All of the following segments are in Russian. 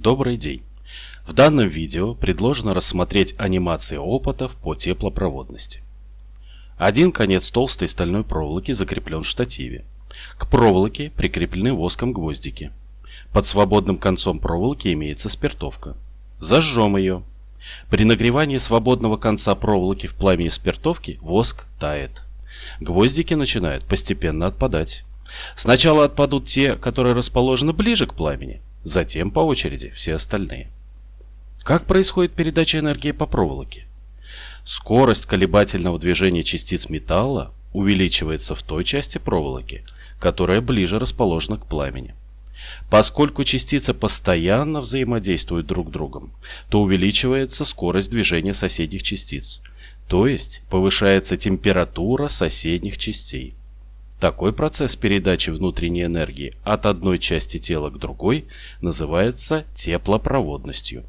Добрый день! В данном видео предложено рассмотреть анимации опытов по теплопроводности. Один конец толстой стальной проволоки закреплен в штативе. К проволоке прикреплены воском гвоздики. Под свободным концом проволоки имеется спиртовка. Зажжем ее. При нагревании свободного конца проволоки в пламени спиртовки воск тает. Гвоздики начинают постепенно отпадать. Сначала отпадут те, которые расположены ближе к пламени, затем по очереди все остальные. Как происходит передача энергии по проволоке? Скорость колебательного движения частиц металла увеличивается в той части проволоки, которая ближе расположена к пламени. Поскольку частицы постоянно взаимодействуют друг с другом, то увеличивается скорость движения соседних частиц, то есть повышается температура соседних частей. Такой процесс передачи внутренней энергии от одной части тела к другой называется теплопроводностью.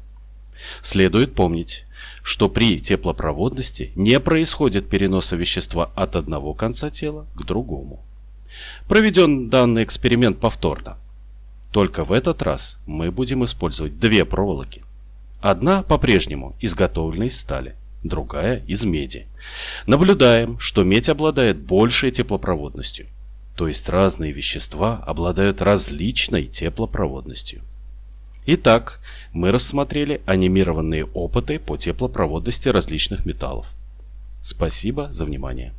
Следует помнить, что при теплопроводности не происходит переноса вещества от одного конца тела к другому. Проведен данный эксперимент повторно. Только в этот раз мы будем использовать две проволоки. Одна по-прежнему изготовлена из стали, другая из меди. Наблюдаем, что медь обладает большей теплопроводностью, то есть разные вещества обладают различной теплопроводностью. Итак, мы рассмотрели анимированные опыты по теплопроводности различных металлов. Спасибо за внимание.